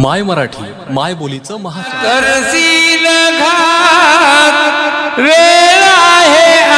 माय मराठी माय बोलीचं महा करशील घात वेळ आहे